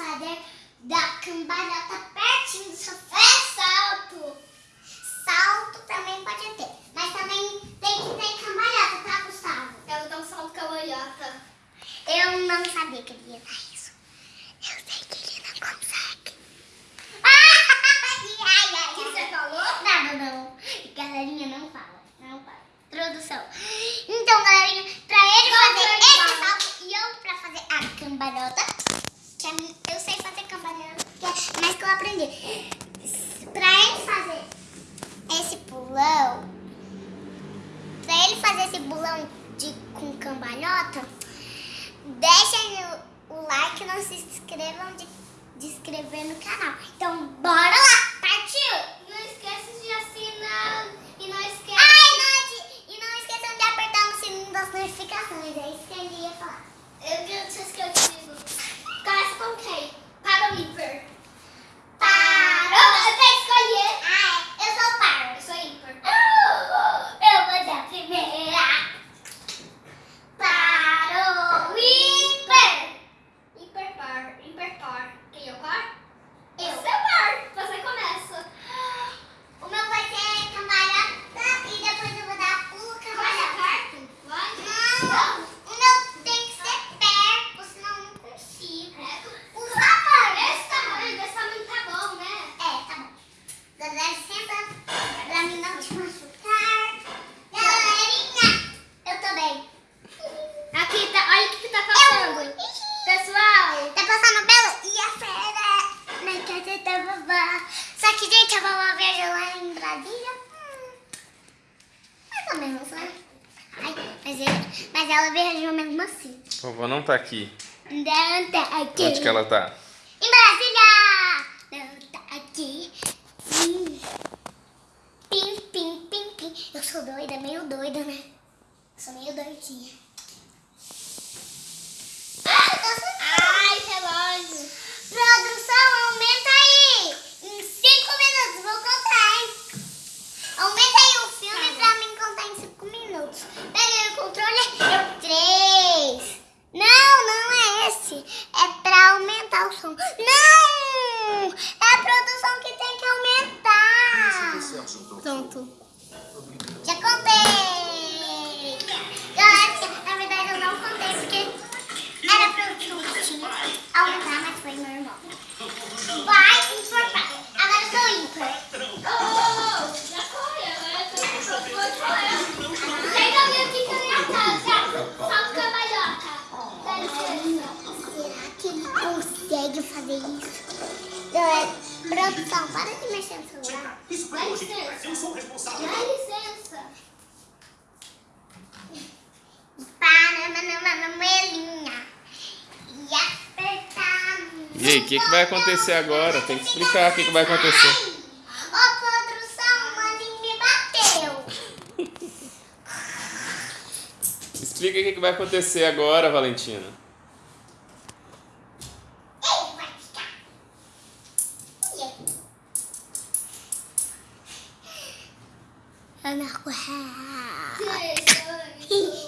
fazer da cambalhota pertinho do sofá. É salto. Salto também pode ter. Mas também tem que ter cambalhota, tá, Gustavo? Eu vou dar um salto cambalhota. Eu não sabia que ele ia dar isso. Eu sei que ele não consegue. Ai, ai, que você falou? Nada não. Galerinha, não fala. Não fala. Introdução. Então, galerinha, pra ele Não, fazer esse salto e eu pra fazer a cambalhota, eu sei fazer cambalhota, é mais que eu aprendi. Pra ele fazer esse pulão, pra ele fazer esse pulão de, com cambalhota, deixem o, o like e não se inscrevam de, de inscrever no canal. Então, bora lá! Partiu! Não esquece de assinar e não esquece. Ai, não, de- e não esqueçam de apertar no sininho das notificações. É isso que ele ia falar. Eu não sei se que eu digo. Começa com quem? Para o ímpar. Parou! Eu, eu tenho que escolher. Ah, é. Eu sou par. Eu sou ímpar. Eu vou dar a primeira. Parou! Ímpar! Ímpar par. Ímpar par. Quem é o par? Eu. Você é par. Você começa. O meu vai ser cambalhota e depois eu vou dar pulo Vai cambalhota. perto? Vai. Não, o meu tem que ser perto, senão eu não consigo. É, Por favor. Esse tamanho, desse tamanho tá bom, né? É, tá bom. Dá licença pra mim não te machucar. Galerinha, eu tô bem. Aqui tá, olha o que, que tá Eu... passando. Pessoal, Tá passando pelo e a fera na casa da vovó. Só que, gente, a vovó viajou lá em Brasília. Hum, Ai, mas, ele- mas ela viajou mesmo assim. Vovó não tá aqui. Não tá aqui. Onde que ela tá? Em Brasília! Não tá aqui. Hum. Pim, pim, pim, pim. Eu sou doida, meio doida, né? Eu sou meio doidinha. Ai, relógio. Produção, aumenta aí! Em 5 minutos, vou contar, hein? Aumenta aí o filme pra mim contar em 5 minutos. Pega aí o controle. Eu, 3. Não, não é esse. É pra aumentar o som. Não! É a produção que tem que aumentar. Pronto. E aí, o que, que vai acontecer agora? Tem que explicar o que, que vai acontecer. Explica o que, que vai acontecer agora, Valentina. Ele vai ficar.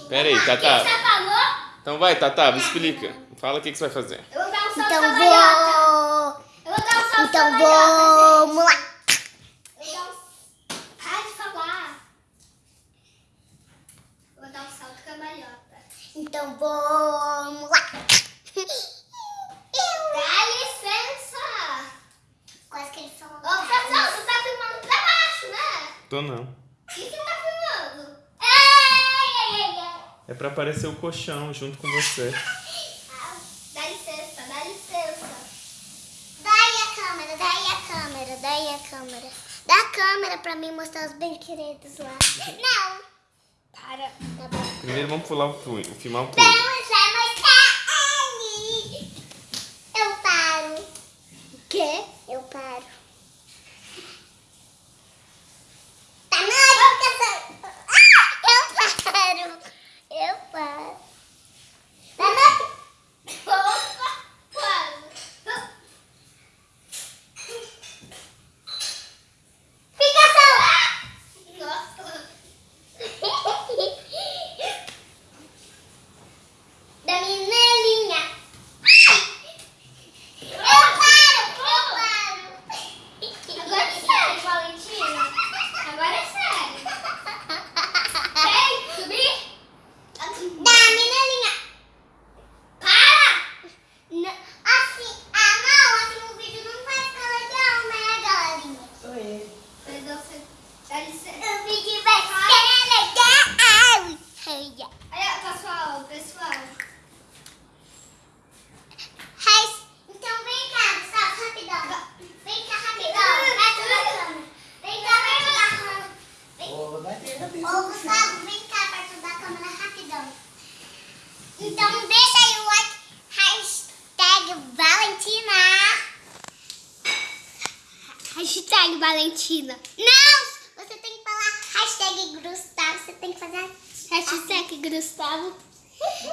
Pera aí, Tatá. Então vai, Tatá, me explica. Fala o que, que você vai fazer. Eu vou um Então vou. Eu vou dar um salto Então cambalhota, vamos lá. vou. Para de falar. Eu vou dar um salto cambalhota. Então vamos lá. Dá licença. Quase que ele falou. Ô, pessoal, você tá filmando pra baixo, né? Tô não. O que você tá filmando? É pra aparecer o colchão junto com você. Ah, Dá licença, dá licença. Daí a câmera, daí a câmera, daí a câmera. Dá a câmera pra mim mostrar os brinquedos lá. Não. Para. Tá. Primeiro vamos pular o filmar o punho. Vamos vai mostrar ali. Eu paro. O quê? Eu paro. Tá na boca, ah, Eu paro. Eu paro. Tá na Opa, quase. Fica só. Nossa. Da minha linha. Ô, Gustavo, vem cá perto da câmera rapidão. Então deixa aí o like, hashtag Valentina. Hashtag Valentina. Não, você tem que falar hashtag Gustavo, você tem que fazer Hashtag Gustavo.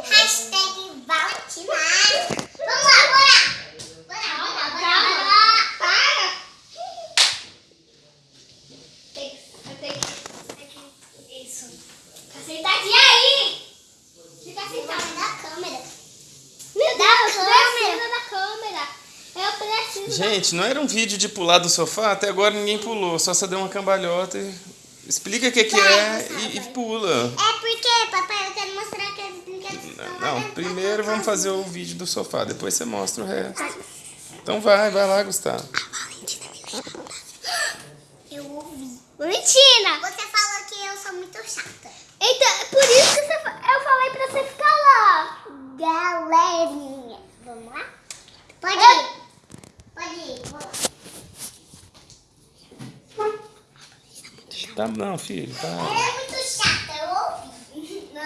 hashtag Valentina. Vamos lá, bora. Bora, bora, bora, Calma. bora. Para. Tem que... Isso. Tá sentadinha aí. Fica sentada. Da câmera. Meu Da Deus, câmera. precisa da câmera. Eu preciso Gente, não era um vídeo de pular do sofá? Até agora ninguém pulou, só você deu uma cambalhota e... Explica o que, que é e, e pula. É porque, papai, eu quero mostrar que estão lá Não, da primeiro vamos fazer o vídeo do sofá, depois você mostra o resto. Então vai, vai lá, Gustavo. Eu ouvi. Valentina. Você falou que eu sou muito chata. Então, é por isso que você, fa- eu falei pra você ficar lá. Galerinha. Vamos lá? Pode É. ir. Pode ir. Vou lá. Tá, não, filho, tá. Ela é muito chata, eu ouvi. Não,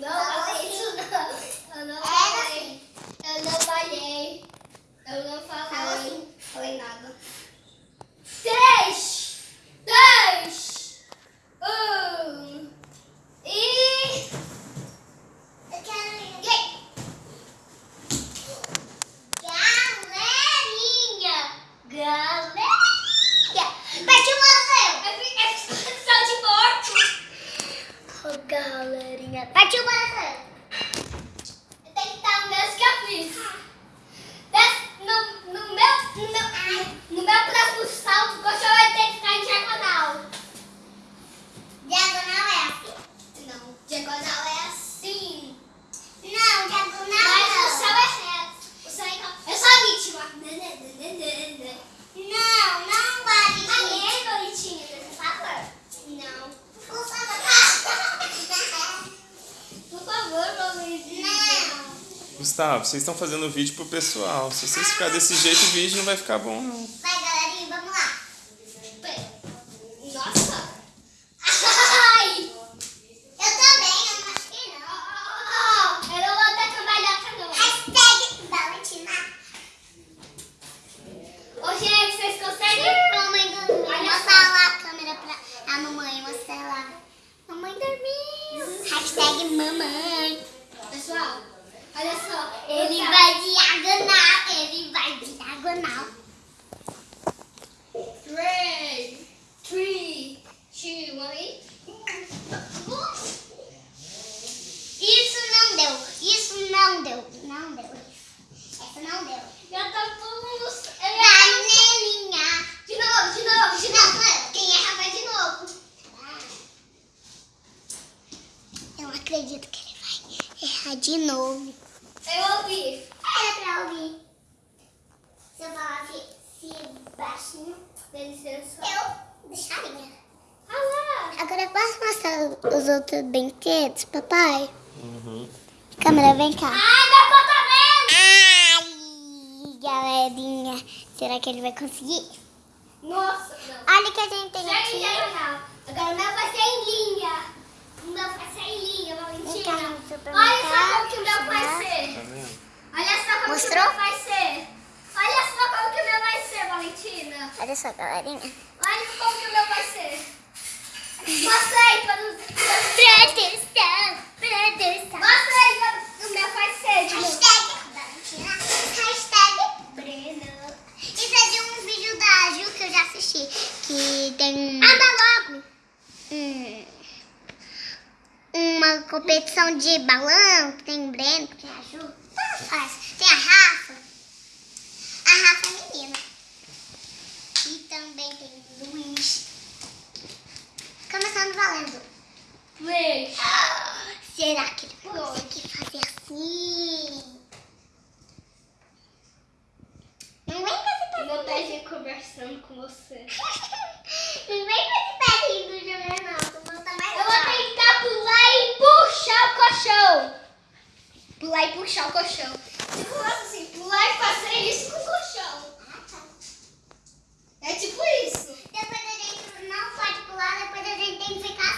não Falou falei assim. isso não. Eu não Era falei. Eu não falei. Eu não Falou falei. assim. Falei nada. Três, dois, um. E... Eu quero ir. Gay. Galerinha. Galerinha. Partiu o Marcelo. É fi- é expressão de morto. Oh, galerinha. Partiu o Marcelo. Tem que estar o mesmo que eu fiz. Des- no, no meu, no, meu, no meu próximo salto, o colchão vai ter que ficar em diagonal. Diagonal é assim? Não, diagonal é assim. Não, diagonal Mas o não. céu é reto. O céu é reto. Eu sou a vítima. Não, não vale. Aê, Doritinha, por favor. Não. Por favor. Por favor, Doritinha. Não. Gustavo, vocês estão fazendo vídeo pro pessoal. Se vocês ficarem desse jeito, o vídeo não vai ficar bom, não. Vai, galerinha, vamos lá. Nossa. Ai. Eu também, eu não acho que não. Eu não vou dar cambalhota, não. Hashtag Valentina. Ô, gente, vocês conseguem? Mamãe dormiu. Olha Mostra lá a câmera pra a mamãe. Mostra lá. Mamãe dormiu. Hashtag mamãe. Pessoal, olha só. Ele eu vai diagonal. Ele vai diagonal. Three, three, two, one, eight. Isso não deu. Isso não deu. Não deu. Essa não deu. Já tá todo mundo. Vanelinha. De novo, de novo, de Não, novo. não. Quem erra vai de novo. Eu acredito que ele vai errar de novo. Eu ouvi. Era pra ouvir. Se eu falasse se baixinho, Dá licença. eu deixaria. Ah lá. Agora eu posso mostrar os outros brinquedos, papai? Uhum. Câmera, vem cá. Ai, meu Ai, contamento. galerinha. Será que ele vai conseguir? Nossa, não. Olha o que a gente tem Já aqui. Agora o meu vai ser em linha. O meu vai ser em linha, Vem cá Valentina. supermercado, Olha só como que o meu vai tá? ser. Tá vendo? Olha só como Mostrou? que o meu vai ser. Olha só como que o meu vai ser, Valentina. Olha só, galerinha. Olha como que o meu vai ser. Mostra aí para os... Produção, produção. Mostra aí para o meu novo. Hashtag. Hashtag Breno. Isso é de um vídeo da Ju que eu já assisti. Que tem. Anda logo. um- uma competição de balão, que tem o Breno, que tem a Ju, tanto faz. Tem a Rafa. A Rafa é menina. E também tem o Luiz. Valendo. Três. Será que ele vai conseguir fazer assim? Não vem com esse Meu pé. pezinho conversando com você. Não vem com esse pé do jogar não. Mais Eu vou tentar pular e puxar o colchão. Pular e puxar o colchão. Tipo assim, pular e fazer isso com o colchão. Ah, tá. É tipo isso. Depois a gente não pode pular, depois a gente tem que ficar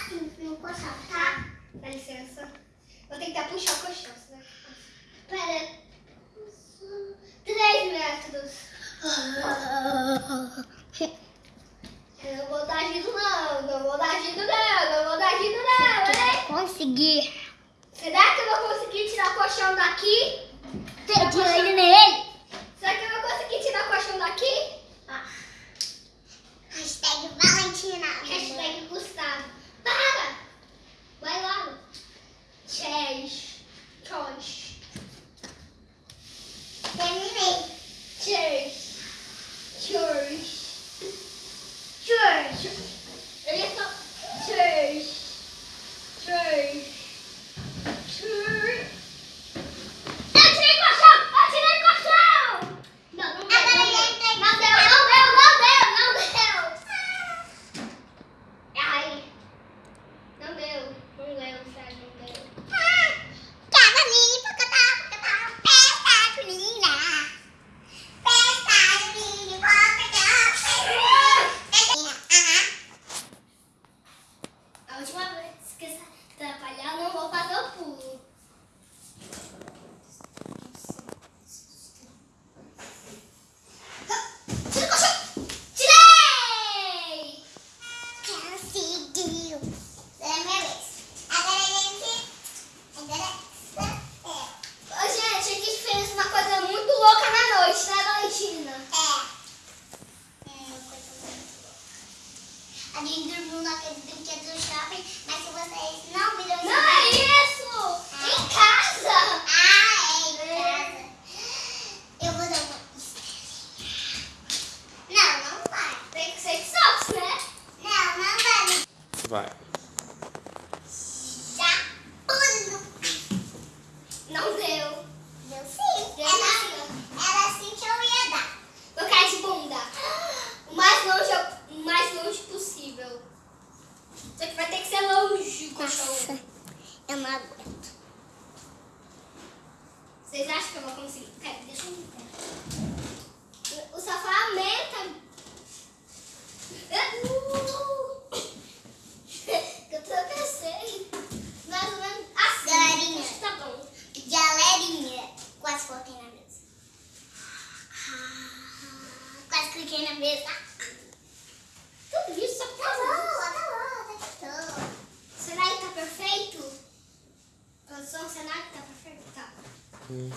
Uhum.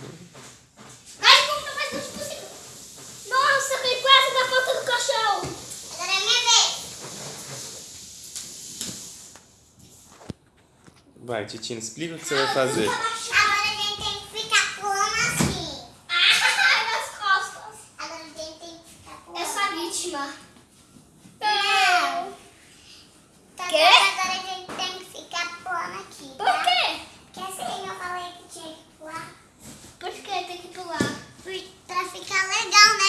Ai, como tá fazendo isso? Nossa, que quase da porta do colchão. Agora é minha vez. Vai, Titina, explica o que você vai fazer. fica legal, né?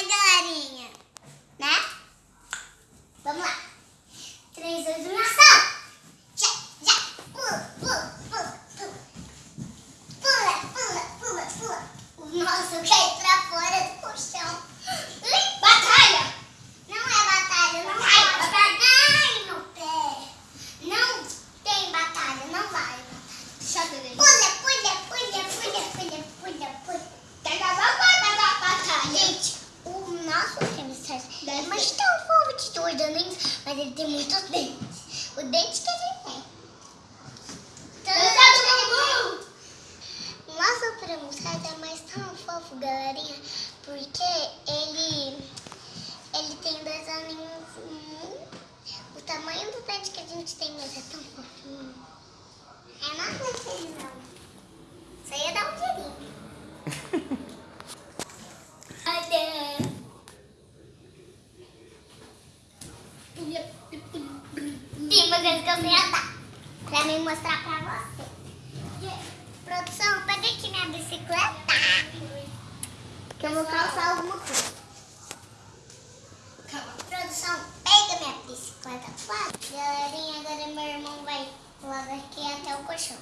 colchão.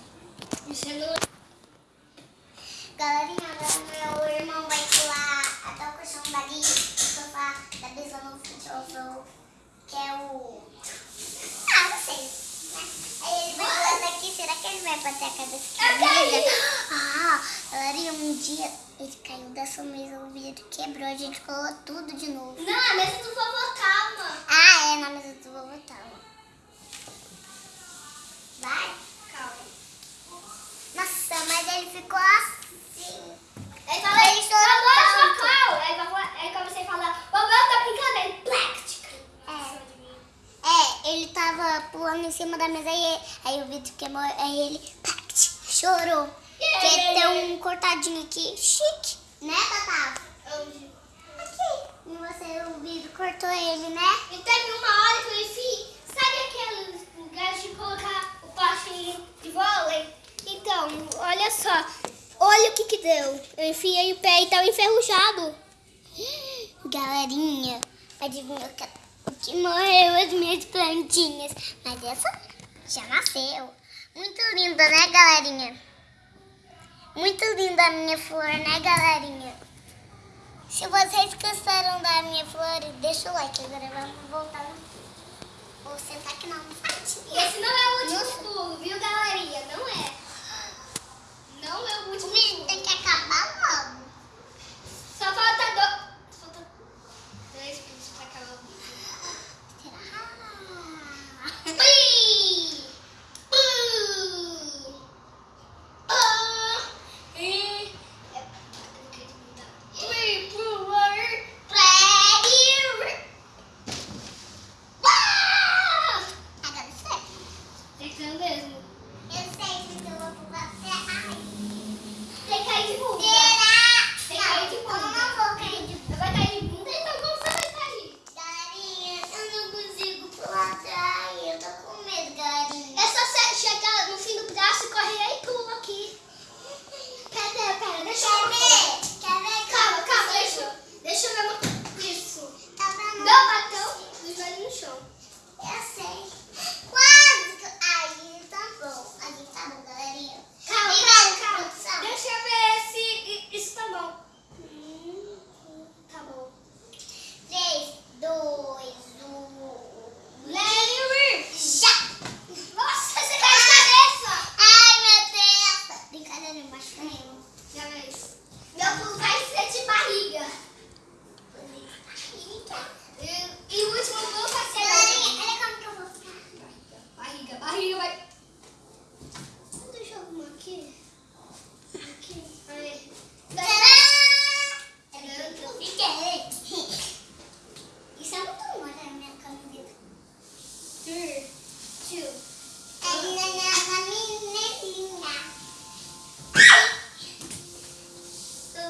Galerinha, agora meu irmão vai pular até o colchão dali, o sofá, da mesa no futebol, que é o... Ah, não sei. Né? Aí ele vai pulando aqui, será que ele vai bater a cabeça aqui? Ah, galerinha, um dia ele caiu dessa mesa, o vidro quebrou, a gente colou tudo de novo. Não, é a mesa do vovô calma. Ah, é, na mesa do vovô calma. Vai. Mas ele ficou assim. Ele falou, ele estourou tanto. Aí, aí comecei a falar, o meu tá brincando, ele é plástica. É. é, ele tava pulando em cima da mesa e aí o vidro queimou, aí ele plact, chorou. Porque que yeah, tem um cortadinho aqui, chique, né, Tatá? Aqui. E você, o vidro cortou ele, né? E teve uma hora que eu fiz, sabe aquele lugar de colocar o pastinho de vôlei? Então, olha só. Olha o que que deu. Eu enfiei o pé e tava enferrujado. Galerinha, adivinhou que morreu as minhas plantinhas. Mas essa já nasceu. Muito linda, né, galerinha? Muito linda a minha flor, né, galerinha? Se vocês gostaram da minha flor, deixa o like. Agora vamos voltar. Vou sentar aqui na parte. Esse não é o último pulo, viu, galerinha? Não é. Não, tem que acabar?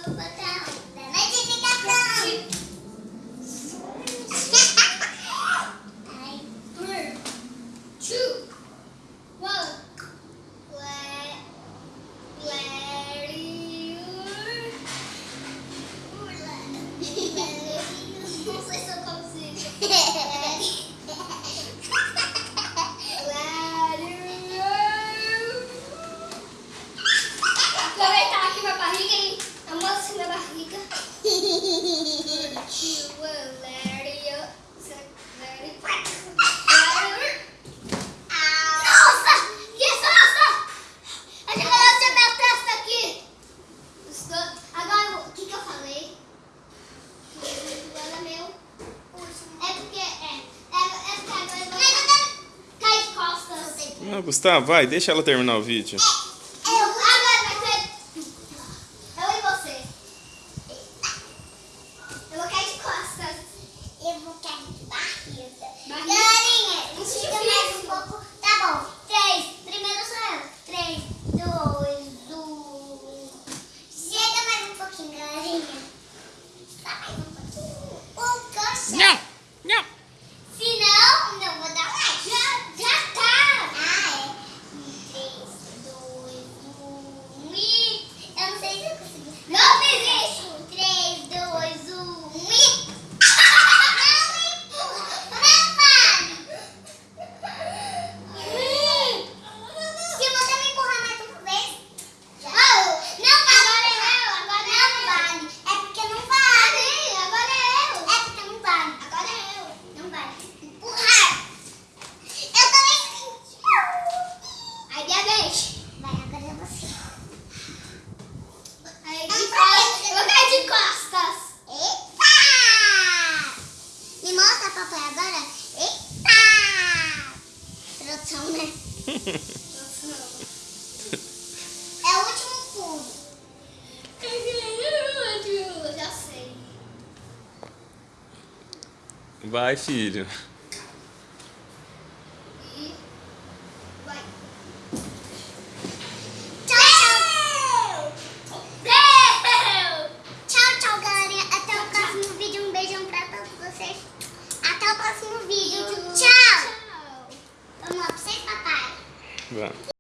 little bit. Gustavo, vai, deixa ela terminar o vídeo. esse filho.